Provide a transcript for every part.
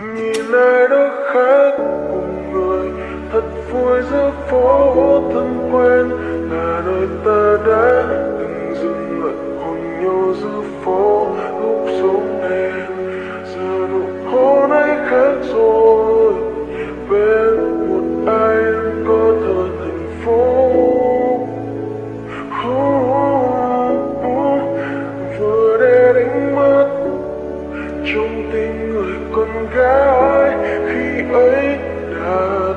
nhìn ai đó khác cùng người, thật vui giữa phố thân quen. Là nơi ta đã từng dừng lại hôn nhau giữa phố lúc sống đen giờ nụ hôn ấy khác rồi, bên một ai có thở thành phố. Vừa để đánh mất trong tim con gái khi ấy đã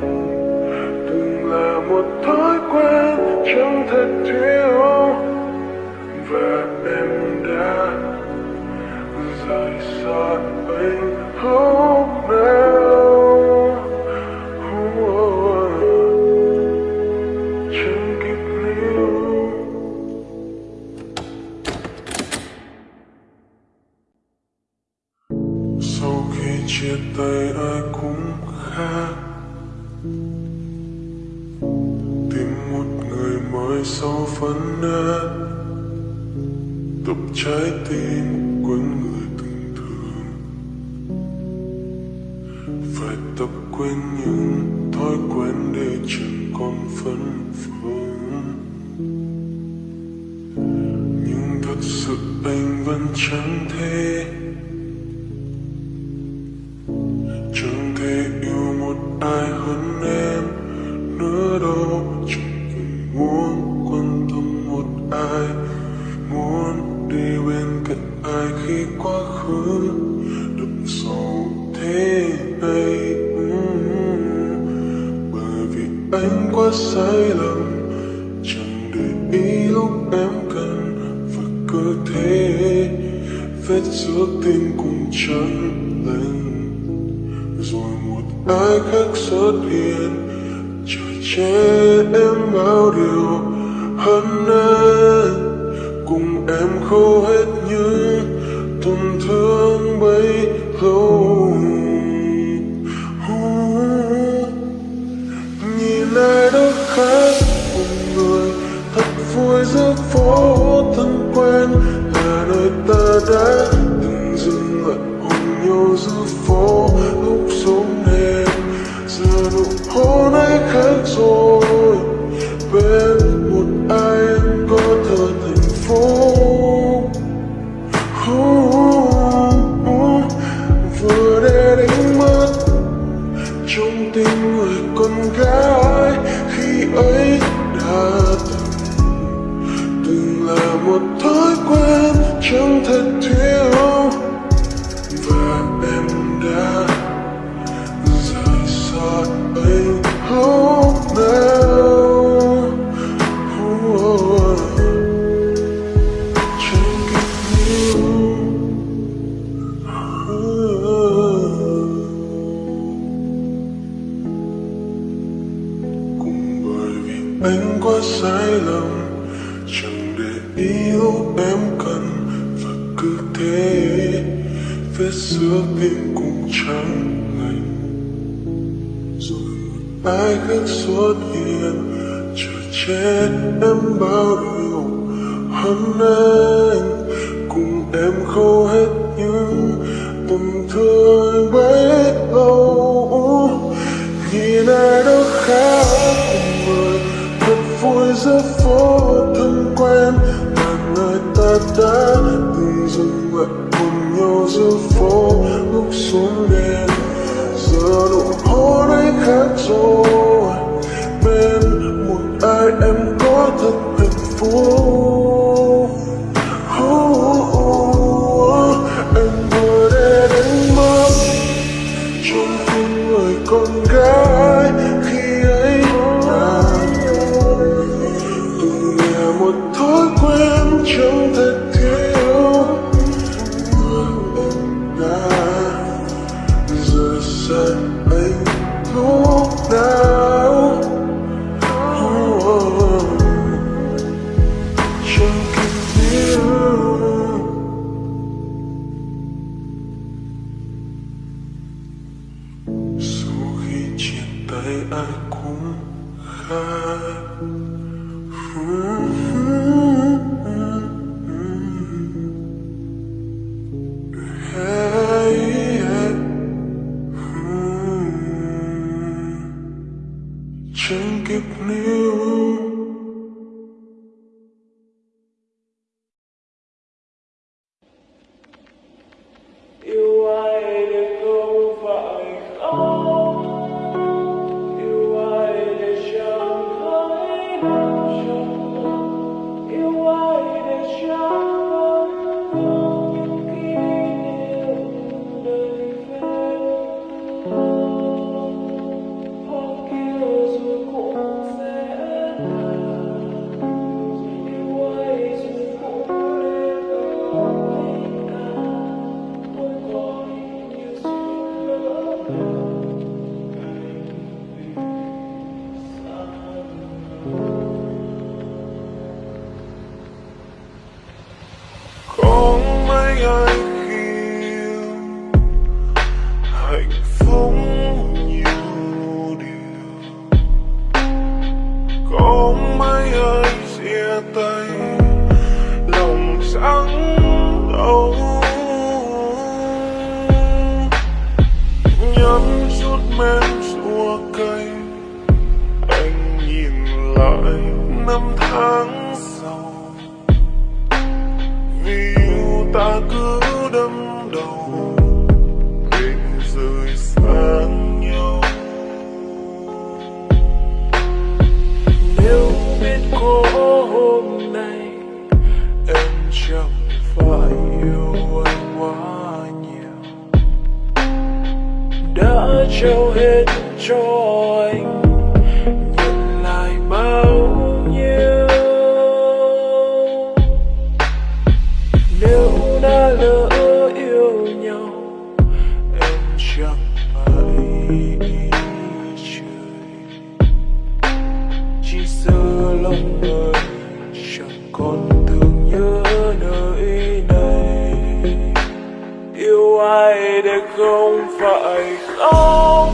từng từng là một thói quen chẳng thể thiếu. Và em đã rời xa anh hơn sau khi chia tay ai cũng khác, tìm một người mới sau phấn nát tập trái tim quên người từng thương. Phải tập quên những thói quen để chẳng còn phân phương nhưng thật sự anh vẫn chẳng thể cơ thể thế vết giữa tim cùng chân lành. Rồi một ai khác xuất hiện chờ che em bao điều hơn anh cùng em khâu hết những tổn thương bấy lâu phố thân quen là nơi ta đã từng dừng lại. Hôn nhau giữa phố lúc sống đèn giờ nụ hôn ấy khác rồi? Bên sai lầm. Chẳng để ý lúc em cần, và cứ thế. Vết xưa tim cũng chẳng lành. Rồi một ai khác xuất hiện, chờ che em bao điều. Hôm nay cùng em khâu hết những tổn thương bấy lâu. Giữa phố thân quen và người ta đã từng dừng lại cùng nhau giữa phố lúc xuống đèn giờ nụ hôn ấy khác rồi, bên một ai em có thật hạnh phúc. Chia tay man. nurture enjoy. yêu ai để không phải khóc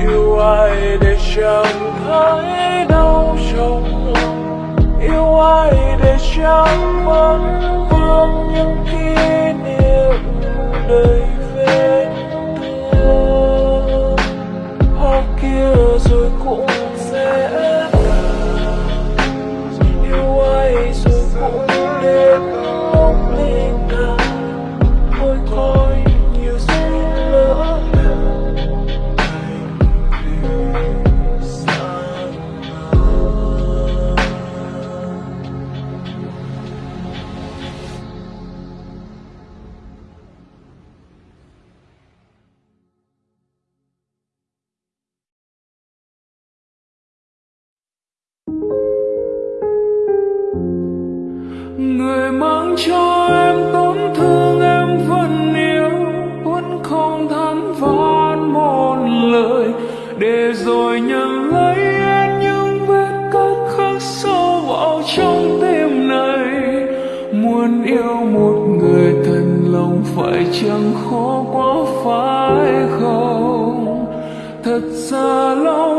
yêu ai để chẳng thấy đau trong lòng yêu ai để chẳng vẫn vương những kỷ niệm đời. cho em tổn thương em vẫn yêu, vẫn không thắn vãn một lời. Để rồi nhận lấy em những vết cắt khắc sâu vào trong tim này. Muốn yêu một người thân lòng phải chẳng khó quá phải không? Thật ra lâu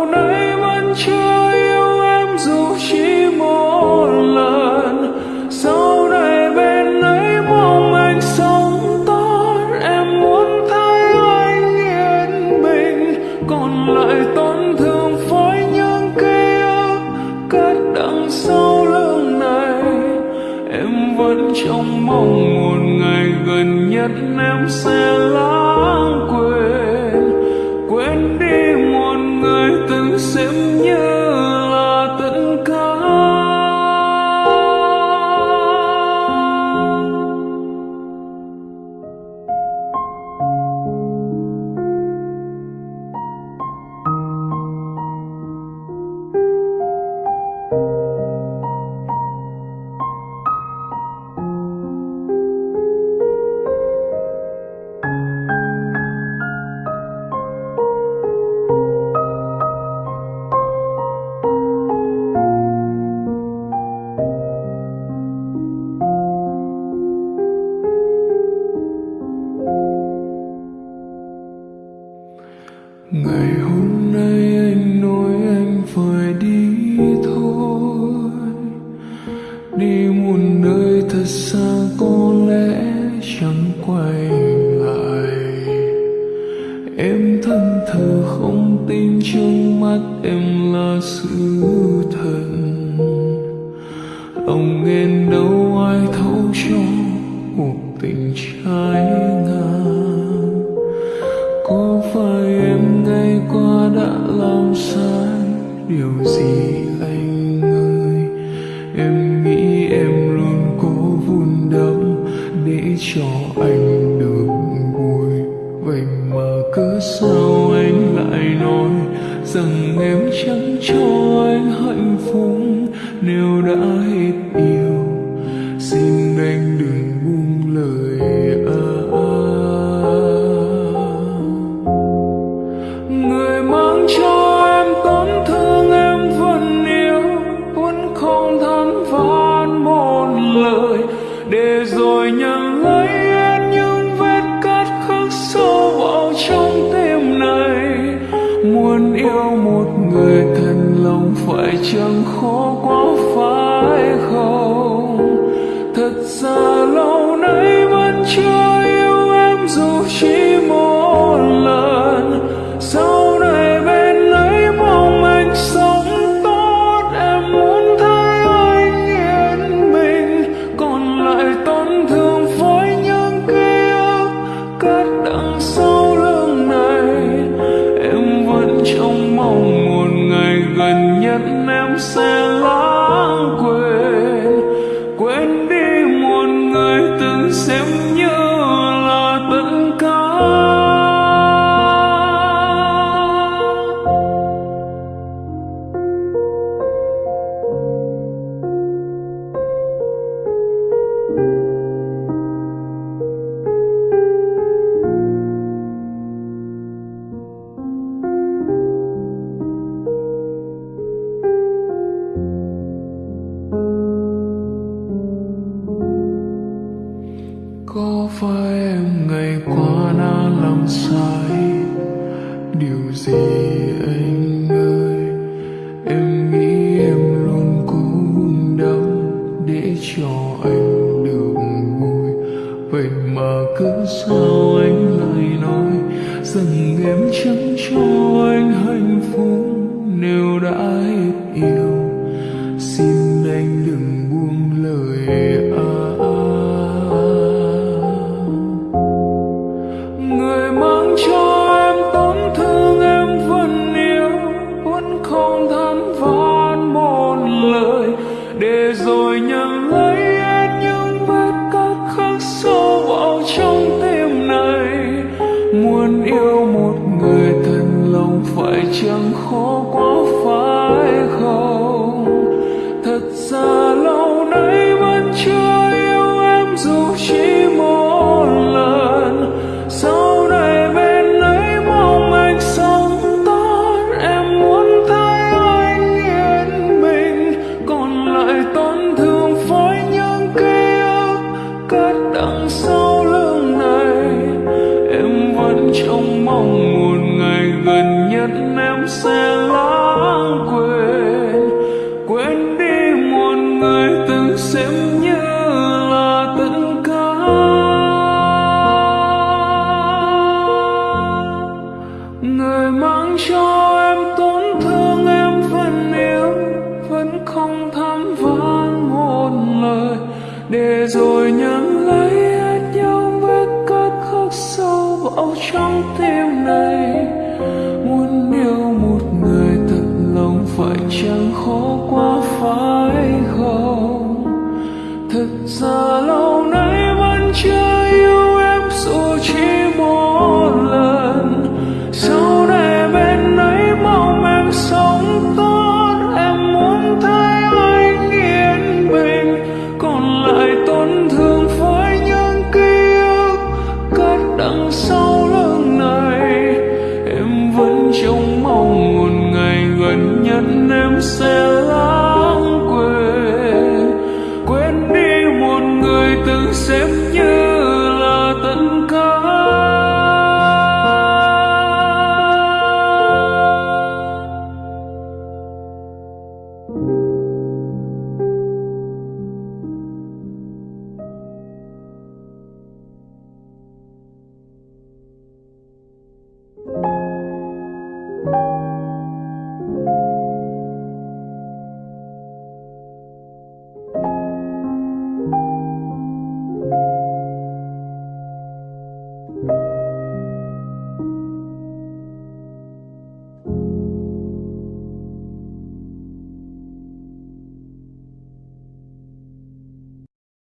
điều gì anh ơi? Em nghĩ em luôn cố vun đắp để cho anh được vui. Vậy mà cứ sao anh lại nói rằng em chẳng cho anh hạnh phúc? Nếu đã hết phải chẳng khó quá phải không? Thật ra lâu nay vẫn chưa yêu em dù chỉ một lần. Sau này bên ấy mong anh sống tốt, em muốn thấy anh yên mình còn lại tổn thương với những ký ức cất đằng sau lưng này. Em vẫn trong mong em chẳng cho anh hạnh phúc nếu đã hết yêu một người thật lòng phải chẳng khó quá phải? Oh.